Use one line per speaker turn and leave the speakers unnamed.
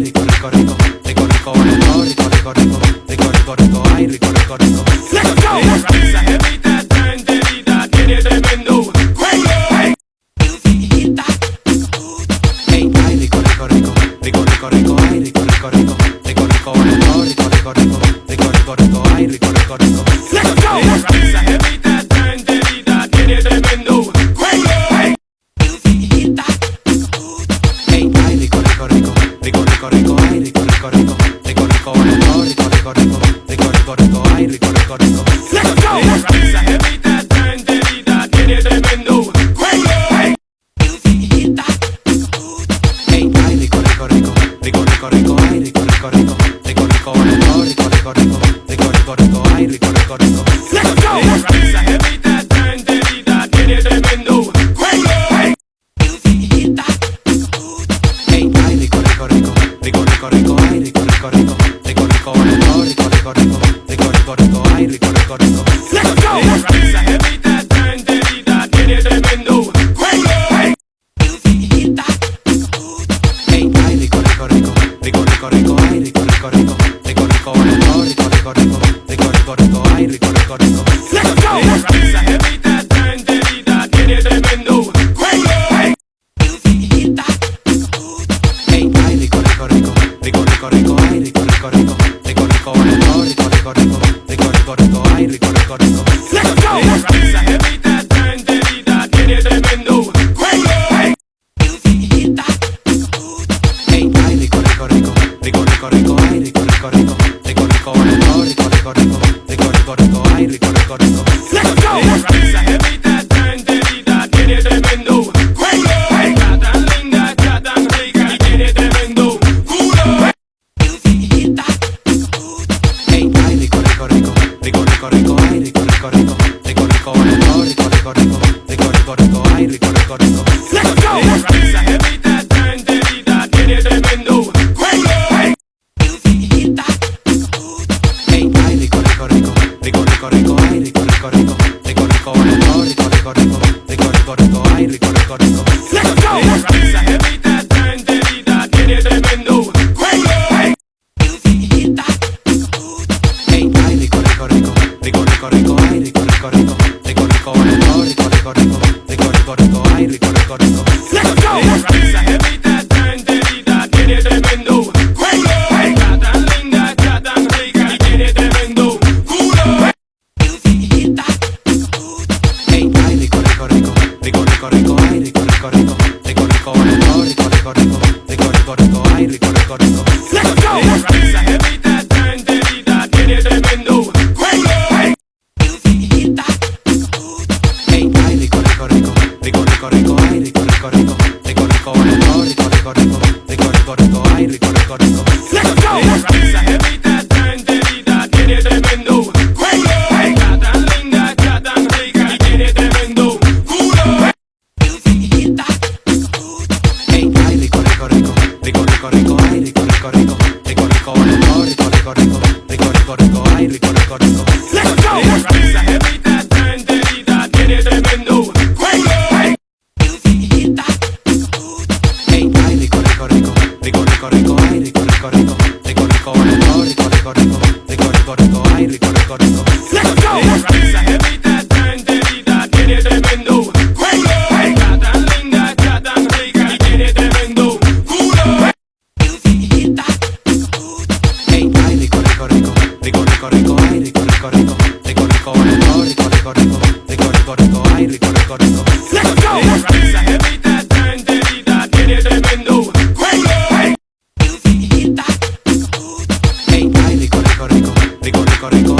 rico, rico, rico, rico, rico, rico, rico, rico, rico, rico, rico, rico, ay, rico, rico, rico.
Let's go. tiene tremendo culo.
Hey, ay, rico, rico, rico, rico, rico, rico, ay, rico, rico, rico, rico, rico, rico, rico, rico, rico, rico, rico, ay, rico, rico, rico. rico, rico, ay, rico, rico, rico, rico, rico, rico, rico, rico, rico, rico, rico, rico, ay, rico, rico, rico.
Let's go. Evita, tranquilidad, tiene tremendo culo.
Hey, ay, rico, rico, rico, rico, rico, rico, ay, rico, rico, rico. Rico, rico, ay, rico, rico, rico. Ay, rico, rico, rico.
Esa jevita está enterita, tiene tremendo culo. Está tan linda, está tan rica y tiene tremendo culo.
Ay, rico, rico, rico, rico, rico, rico, ay, rico, rico, rico, rico, rico, rico, rico, rico, rico, rico, rico, ay, rico, rico, rico.
Esa jevita está enterita, tiene tremendo culo.
Ay, rico, rico, rico, rico, rico, rico, ay, rico, rico, rico, rico, rico, rico, rico, rico, rico, rico, rico, rico, rico, ay, rico, rico, rico.
Tiene tremendo culo. Está tan linda, está tan rica y tiene tremendo culo.
Ay, rico, rico, rico, rico, rico, rico, ay, rico, rico, rico, rico, rico, rico, ay, rico, rico, rico.
Esa jevita está enterita, tiene tremendo culo. Está tan linda, está tan rica y tiene tremendo culo.
Ay, rico, rico, rico, rico, rico, rico, ay, rico, rico, rico, rico, rico, rico, rico, rico, rico, rico, ay, rico, rico, rico. Rico, rico, rico, rico, rico.
Esa jevita está enterita, tiene tremendo culo.
Ay, rico, rico, rico, rico, rico, rico,